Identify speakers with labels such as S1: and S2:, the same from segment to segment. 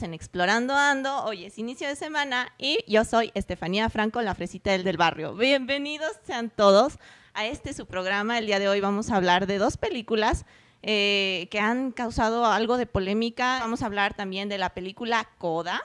S1: en Explorando Ando. Hoy es inicio de semana y yo soy Estefanía Franco, la fresita del, del barrio. Bienvenidos sean todos a este su programa. El día de hoy vamos a hablar de dos películas eh, que han causado algo de polémica. Vamos a hablar también de la película Coda,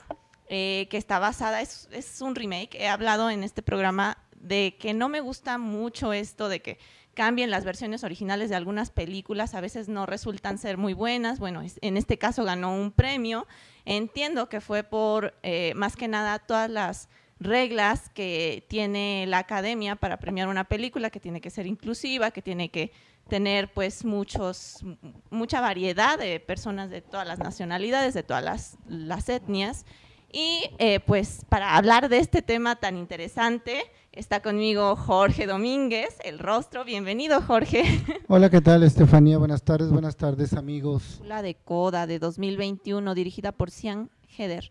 S1: eh, que está basada, es, es un remake. He hablado en este programa de que no me gusta mucho esto de que cambien las versiones originales de algunas películas, a veces no resultan ser muy buenas. Bueno, en este caso ganó un premio. Entiendo que fue por, eh, más que nada, todas las reglas que tiene la academia para premiar una película, que tiene que ser inclusiva, que tiene que tener pues muchos, mucha variedad de personas de todas las nacionalidades, de todas las, las etnias. Y eh, pues para hablar de este tema tan interesante, está conmigo Jorge Domínguez, el rostro. Bienvenido, Jorge.
S2: Hola, ¿qué tal, Estefanía? Buenas tardes, buenas tardes, amigos.
S1: La de Coda de 2021, dirigida por Cian Heder.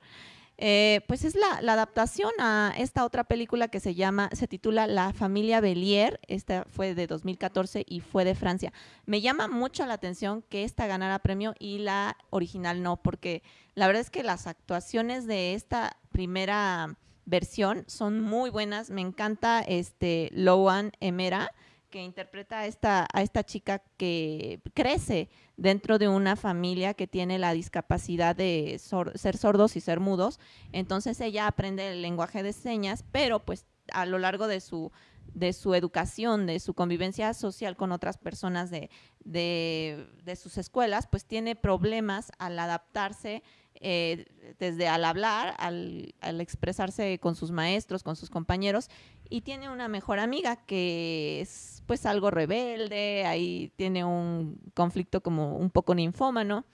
S1: Eh, pues es la, adaptación a esta otra película que se llama, se titula La familia Belier, esta fue de 2014 y fue de Francia. Me llama mucho la atención que esta ganara premio y la original no, porque la verdad es que las actuaciones de esta primera versión son muy buenas, me encanta este Loan Emera, que interpreta a esta, a esta chica que crece dentro de una familia que tiene la discapacidad de ser sordos y ser mudos. Entonces ella aprende el lenguaje de señas, pero pues a lo largo de su, de su educación, de su convivencia social con otras personas de, de, sus escuelas, pues tiene problemas al adaptarse eh, desde al hablar, al, expresarse con sus maestros, con sus compañeros, y tiene una mejor amiga que es pues algo rebelde, ahí tiene un conflicto como un poco ninfómano.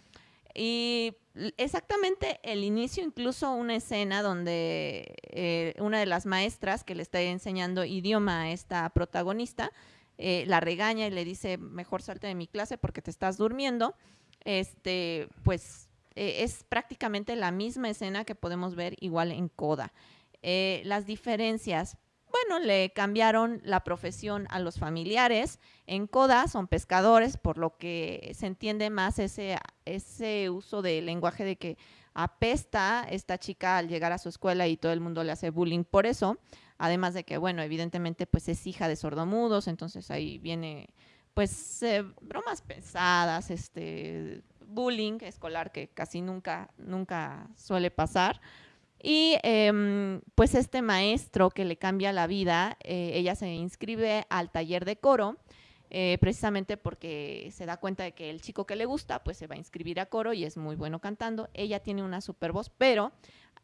S1: Y exactamente el inicio, incluso una escena donde eh, una de las maestras que le está enseñando idioma a esta protagonista, eh, la regaña y le dice, mejor salte de mi clase porque te estás durmiendo, este, pues eh, es prácticamente la misma escena que podemos ver igual en Coda. las diferencias, bueno, le cambiaron la profesión a los familiares. En Coda son pescadores, por lo que se entiende más ese, ese uso del lenguaje de que apesta esta chica al llegar a su escuela y todo el mundo le hace bullying por eso. Además de que, bueno, evidentemente pues es hija de sordomudos, entonces ahí viene pues eh, bromas pesadas, este bullying escolar que casi nunca, nunca suele pasar. Y em, pues este maestro que le cambia la vida, eh, ella se inscribe al taller de coro, eh, precisamente porque se da cuenta de que el chico que le gusta, pues se va a inscribir a coro y es muy bueno cantando. Ella tiene una super voz, pero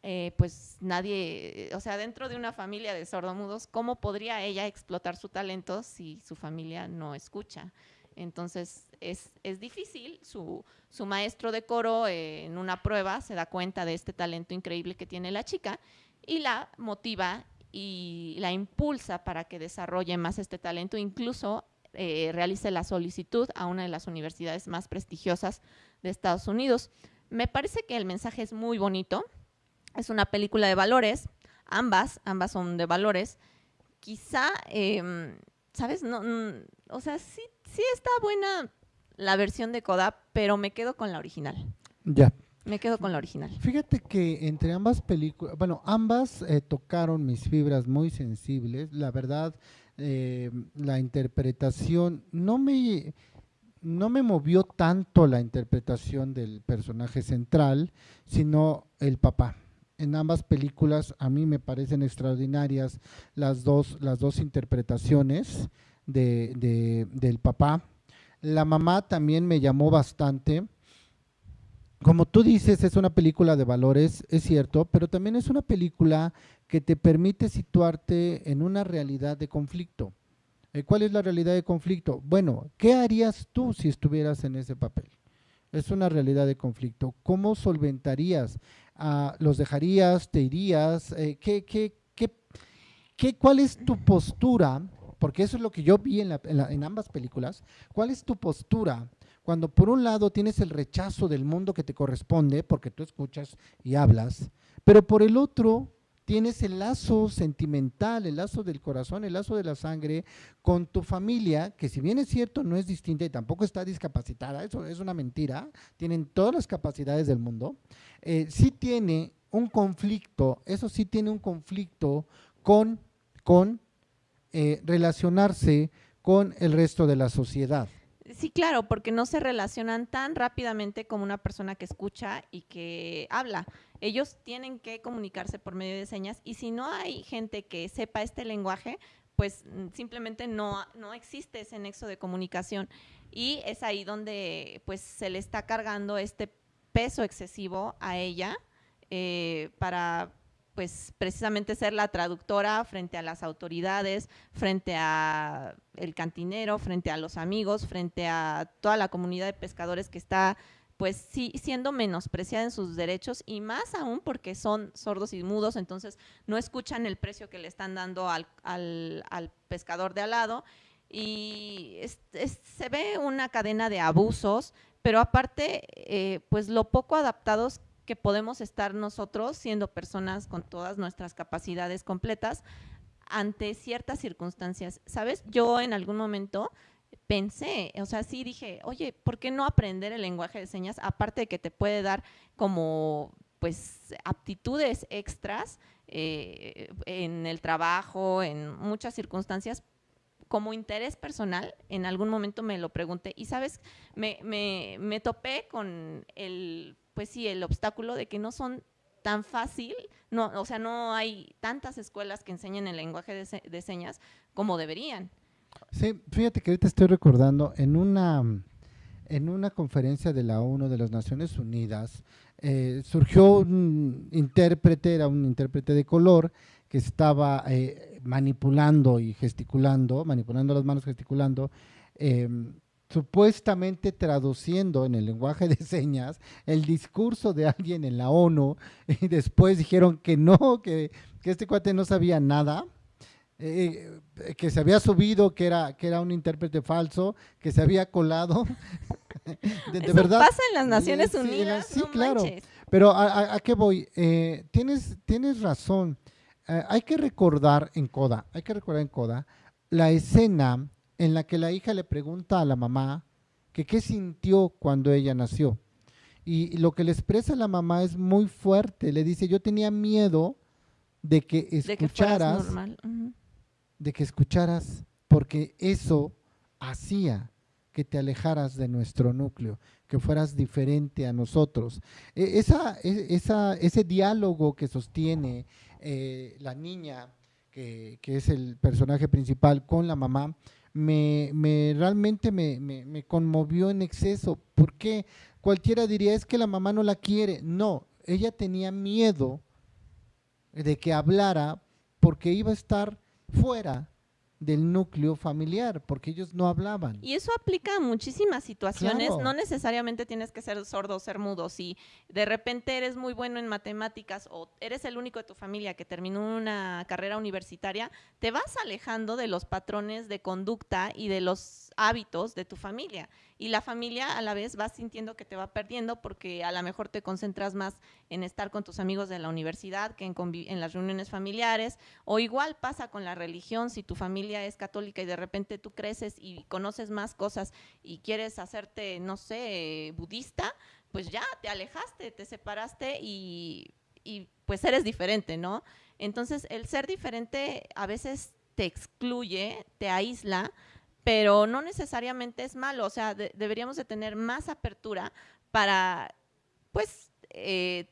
S1: eh, pues nadie, o sea, dentro de una familia de sordomudos, ¿cómo podría ella explotar su talento si su familia no escucha? Entonces es, difícil, su, maestro de coro eh, en una prueba se da cuenta de este talento increíble que tiene la chica y la motiva y la impulsa para que desarrolle más este talento, incluso eh, realice la solicitud a una de las universidades más prestigiosas de Estados Unidos. Me parece que el mensaje es muy bonito, es una película de valores, ambas, ambas son de valores. Quizá, em, ¿sabes? No, o sea, sí sí está buena la versión de Coda, pero me quedo con la original.
S2: Ya.
S1: Me quedo con la original.
S2: Fíjate que entre ambas películas, bueno, ambas eh, tocaron mis fibras muy sensibles. La verdad, eh, la interpretación no me, no me movió tanto la interpretación del personaje central, sino el papá. En ambas películas a mí me parecen extraordinarias las dos, las dos interpretaciones de, del papá. La mamá también me llamó bastante. Como tú dices, es una película de valores, es cierto, pero también es una película que te permite situarte en una realidad de conflicto. Eh, ¿Cuál es la realidad de conflicto? Bueno, ¿qué harías tú si estuvieras en ese papel? Es una realidad de conflicto. ¿Cómo solventarías? Ah, ¿Los dejarías? ¿Te irías? Eh, ¿qué, qué, qué, qué, ¿Cuál es tu postura porque eso es lo que yo vi en, ambas películas, ¿cuál es tu postura? Cuando por un lado tienes el rechazo del mundo que te corresponde, porque tú escuchas y hablas, pero por el otro tienes el lazo sentimental, el lazo del corazón, el lazo de la sangre con tu familia, que si bien es cierto no es distinta y tampoco está discapacitada, eso es una mentira, tienen todas las capacidades del mundo, eh, sí tiene un conflicto, eso sí tiene un conflicto con, con eh, relacionarse con el resto de la sociedad.
S1: Sí, claro, porque no se relacionan tan rápidamente como una persona que escucha y que habla. Ellos tienen que comunicarse por medio de señas y si no hay gente que sepa este lenguaje, pues mm, simplemente no, no existe ese nexo de comunicación y es ahí donde pues se le está cargando este peso excesivo a ella eh, para pues precisamente ser la traductora frente a las autoridades, frente a el cantinero, frente a los amigos, frente a toda la comunidad de pescadores que está pues sí siendo menospreciada en sus derechos y más aún porque son sordos y mudos, entonces no escuchan el precio que le están dando al, pescador de al lado. Y se ve una cadena de abusos, pero aparte, eh, pues lo poco adaptados que podemos estar nosotros siendo personas con todas nuestras capacidades completas ante ciertas circunstancias. ¿Sabes? Yo en algún momento pensé, o sea, sí dije, oye, ¿por qué no aprender el lenguaje de señas? Aparte de que te puede dar como, pues, aptitudes extras eh, en el trabajo, en muchas circunstancias, como interés personal, en algún momento me lo pregunté y, ¿sabes? Me, me, me topé con el pues sí, el obstáculo de que no son tan fácil, no, o sea, no hay tantas escuelas que enseñen el lenguaje de, señas como deberían.
S2: Sí, fíjate que ahorita estoy recordando en una, en una conferencia de la ONU de las Naciones Unidas, eh, surgió un intérprete, era un intérprete de color, que estaba eh, manipulando y gesticulando, manipulando las manos, gesticulando, eh, supuestamente traduciendo en el lenguaje de señas el discurso de alguien en la ONU y después dijeron que no, que, este cuate no sabía nada, eh, que se había subido, que era, que era un intérprete falso, que se había colado.
S1: de, Eso verdad. pasa en las Naciones Unidas.
S2: Sí, claro. Pero ¿a, qué voy? Eh, tienes, tienes razón. Eh, hay que recordar en Coda, hay que recordar en Coda la escena en la que la hija le pregunta a la mamá que qué sintió cuando ella nació. Y lo que le expresa la mamá es muy fuerte. Le dice, yo tenía miedo de que escucharas, de que, escucharas, porque eso hacía que te alejaras de nuestro núcleo, que fueras diferente a nosotros. E, esa, e, esa, ese diálogo que sostiene eh, la niña, que, que, es el personaje principal, con la mamá, me, me realmente me, me, conmovió en exceso. porque Cualquiera diría, es que la mamá no la quiere. No, ella tenía miedo de que hablara porque iba a estar fuera del núcleo familiar, porque ellos no hablaban.
S1: Y eso aplica a muchísimas situaciones, no necesariamente tienes que ser sordo o ser mudo, si de repente eres muy bueno en matemáticas o eres el único de tu familia que terminó una carrera universitaria, te vas alejando de los patrones de conducta y de los hábitos de tu familia y la familia a la vez va sintiendo que te va perdiendo porque a lo mejor te concentras más en estar con tus amigos de la universidad que en, en las reuniones familiares o igual pasa con la religión, si tu familia es católica y de repente tú creces y conoces más cosas y quieres hacerte, no sé, budista, pues ya te alejaste, te separaste y, y pues eres diferente, ¿no? Entonces el ser diferente a veces te excluye, te aísla, pero no necesariamente es malo, o sea, deberíamos de tener más apertura para, pues, eh,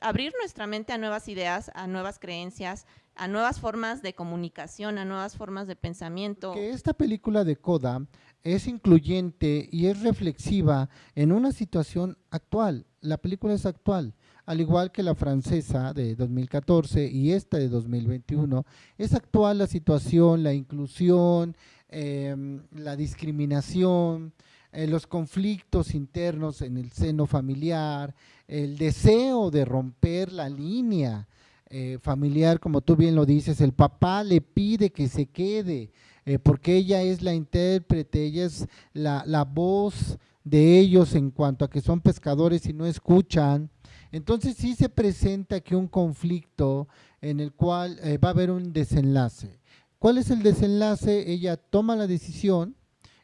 S1: abrir nuestra mente a nuevas ideas, a nuevas creencias, a nuevas formas de comunicación, a nuevas formas de pensamiento.
S2: Que esta película de Coda es incluyente y es reflexiva en una situación actual. La película es actual, al igual que la francesa de 2014 y esta de 2021. Es actual la situación, la inclusión, Em, la discriminación, eh, los conflictos internos en el seno familiar, el deseo de romper la línea eh, familiar, como tú bien lo dices, el papá le pide que se quede, eh, porque ella es la intérprete, ella es la, la voz de ellos en cuanto a que son pescadores y no escuchan, Entonces sí se presenta aquí un conflicto en el cual eh, va a haber un desenlace. ¿Cuál es el desenlace? Ella toma la decisión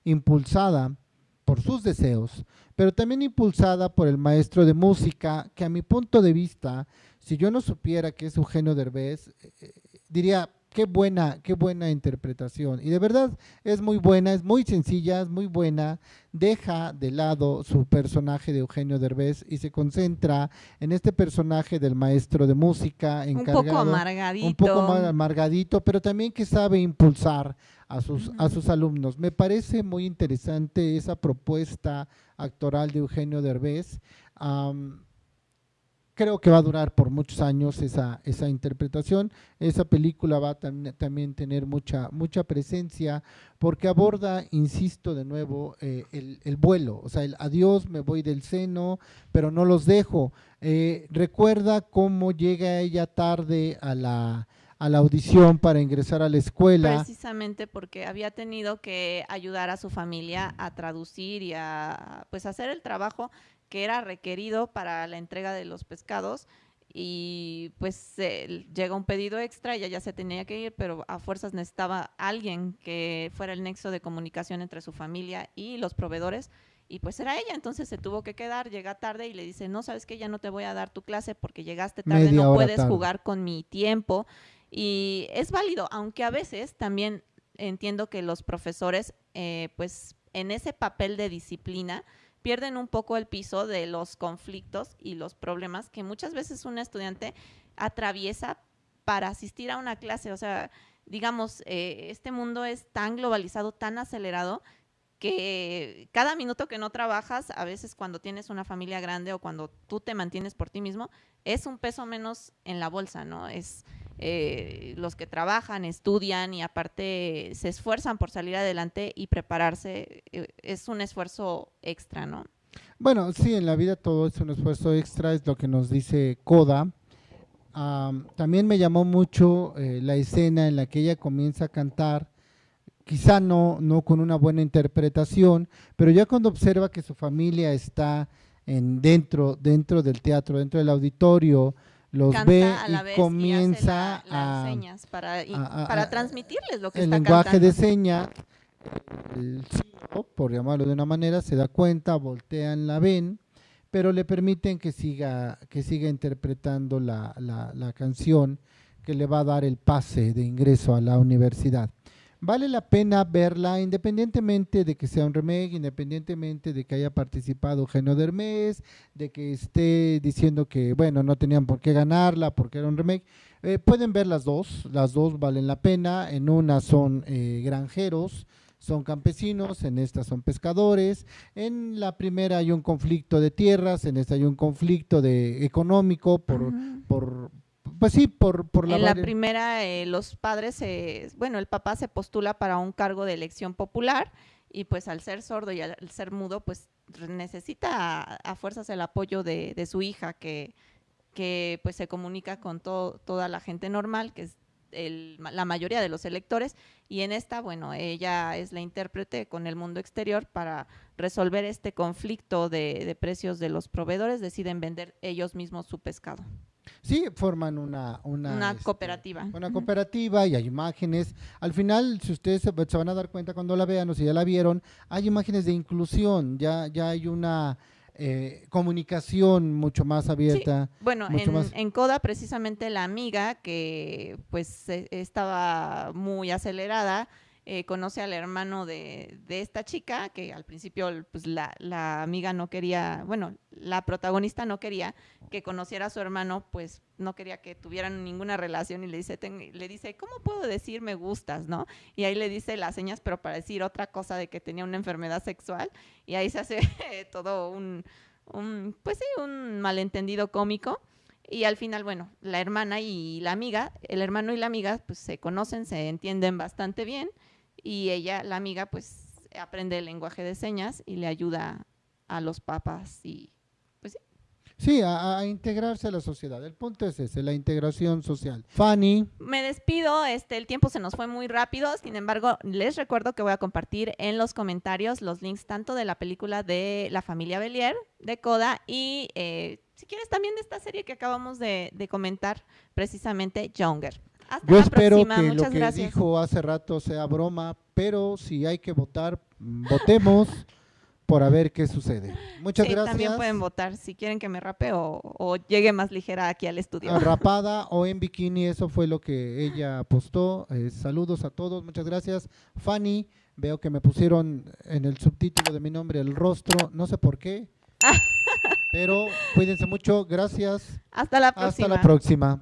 S2: impulsada por sus deseos, pero también impulsada por el maestro de música, que a mi punto de vista, si yo no supiera que es Eugenio Derbez, eh, eh, diría, qué buena, qué buena interpretación. Y de verdad es muy buena, es muy sencilla, es muy buena. Deja de lado su personaje de Eugenio Derbez y se concentra en este personaje del maestro de música encargado. Un
S1: poco amargadito.
S2: Un poco más amargadito, pero también que sabe impulsar a sus, a sus alumnos. Me parece muy interesante esa propuesta actoral de Eugenio Derbez creo que va a durar por muchos años esa, esa interpretación. Esa película va a también tener mucha, mucha presencia porque aborda, insisto de nuevo, eh, el, vuelo, o sea, el adiós, me voy del seno, pero no los dejo. Eh, recuerda cómo llega ella tarde a la, a la audición para ingresar a la escuela.
S1: Precisamente porque había tenido que ayudar a su familia a traducir y a pues hacer el trabajo que era requerido para la entrega de los pescados y pues llega un pedido extra ella ya se tenía que ir, pero a fuerzas necesitaba alguien que fuera el nexo de comunicación entre su familia y los proveedores y pues era ella, entonces se tuvo que quedar, llega tarde y le dice, no, sabes que ya no te voy a dar tu clase porque llegaste tarde, no puedes jugar con mi tiempo y es válido, aunque a veces también entiendo que los profesores eh, pues en ese papel de disciplina, pierden un poco el piso de los conflictos y los problemas que muchas veces un estudiante atraviesa para asistir a una clase. O sea, digamos, eh, este mundo es tan globalizado, tan acelerado, que cada minuto que no trabajas, a veces cuando tienes una familia grande o cuando tú te mantienes por ti mismo, es un peso menos en la bolsa, ¿no? Es eh, los que trabajan, estudian y aparte se esfuerzan por salir adelante y prepararse, eh, es un esfuerzo extra, ¿no?
S2: Bueno, sí, en la vida todo es un esfuerzo extra, es lo que nos dice Coda. también me llamó mucho eh, la escena en la que ella comienza a cantar, quizá no, no con una buena interpretación, pero ya cuando observa que su familia está en, dentro, dentro del teatro, dentro del auditorio, los ve y comienza
S1: a, señas para, para transmitirles lo que
S2: el
S1: está
S2: lenguaje de señas el por llamarlo de una manera se da cuenta voltean la ven pero le permiten que siga que siga interpretando la, la, la canción que le va a dar el pase de ingreso a la universidad vale la pena verla independientemente de que sea un remake, independientemente de que haya participado Eugenio Dermés, de que esté diciendo que, bueno, no tenían por qué ganarla porque era un remake. Eh, pueden ver las dos, las dos valen la pena. En una son eh, granjeros, son campesinos, en esta son pescadores. En la primera hay un conflicto de tierras, en esta hay un conflicto de económico por, por pues sí, por, por
S1: la... En la primera, eh, los padres, bueno, el papá se postula para un cargo de elección popular y pues al ser sordo y al ser mudo, pues necesita a, fuerzas el apoyo de, de, su hija que, que pues se comunica con toda la gente normal, que es el, la mayoría de los electores, y en esta, bueno, ella es la intérprete con el mundo exterior para resolver este conflicto de, de precios de los proveedores, deciden vender ellos mismos su pescado.
S2: Sí, forman una...
S1: Una, este, cooperativa.
S2: Una cooperativa y hay imágenes. Al final, si ustedes se, van a dar cuenta cuando la vean o si ya la vieron, hay imágenes de inclusión, ya, ya hay una... Eh, comunicación mucho más abierta.
S1: Bueno, en, en, Coda precisamente la amiga que pues e, estaba muy acelerada, eh, conoce al hermano de, de, esta chica, que al principio pues, la, la, amiga no quería, bueno, la protagonista no quería que conociera a su hermano, pues no quería que tuvieran ninguna relación y le dice, le dice, ¿cómo puedo decir me gustas, no? Y ahí le dice las señas, pero para decir otra cosa de que tenía una enfermedad sexual y ahí se hace todo un, un, pues sí, un malentendido cómico. Y al final, bueno, la hermana y la amiga, el hermano y la amiga, pues se conocen, se entienden bastante bien y ella, la amiga, pues aprende el lenguaje de señas y le ayuda a los papás y pues sí.
S2: Sí, a, integrarse a la sociedad. El punto es ese, la integración social. Fanny.
S1: Me despido, este, el tiempo se nos fue muy rápido, sin embargo, les recuerdo que voy a compartir en los comentarios los links tanto de la película de La familia Belier, de Coda, y eh, si quieres también de esta serie que acabamos de, de comentar, precisamente Younger. Hasta
S2: Yo espero
S1: próxima,
S2: que lo
S1: muchas
S2: que
S1: gracias.
S2: dijo hace rato sea broma, pero si hay que votar, mm, votemos por a ver qué sucede. Muchas
S1: Sí,
S2: gracias.
S1: También pueden votar si quieren que me rape o, o llegue más ligera aquí al estudio.
S2: rapada o en bikini, eso fue lo que ella apostó. Eh, saludos a todos, muchas gracias. Fanny, veo que me pusieron en el subtítulo de mi nombre el rostro, no sé por qué, pero cuídense mucho, gracias,
S1: Hasta la próxima.
S2: hasta la próxima.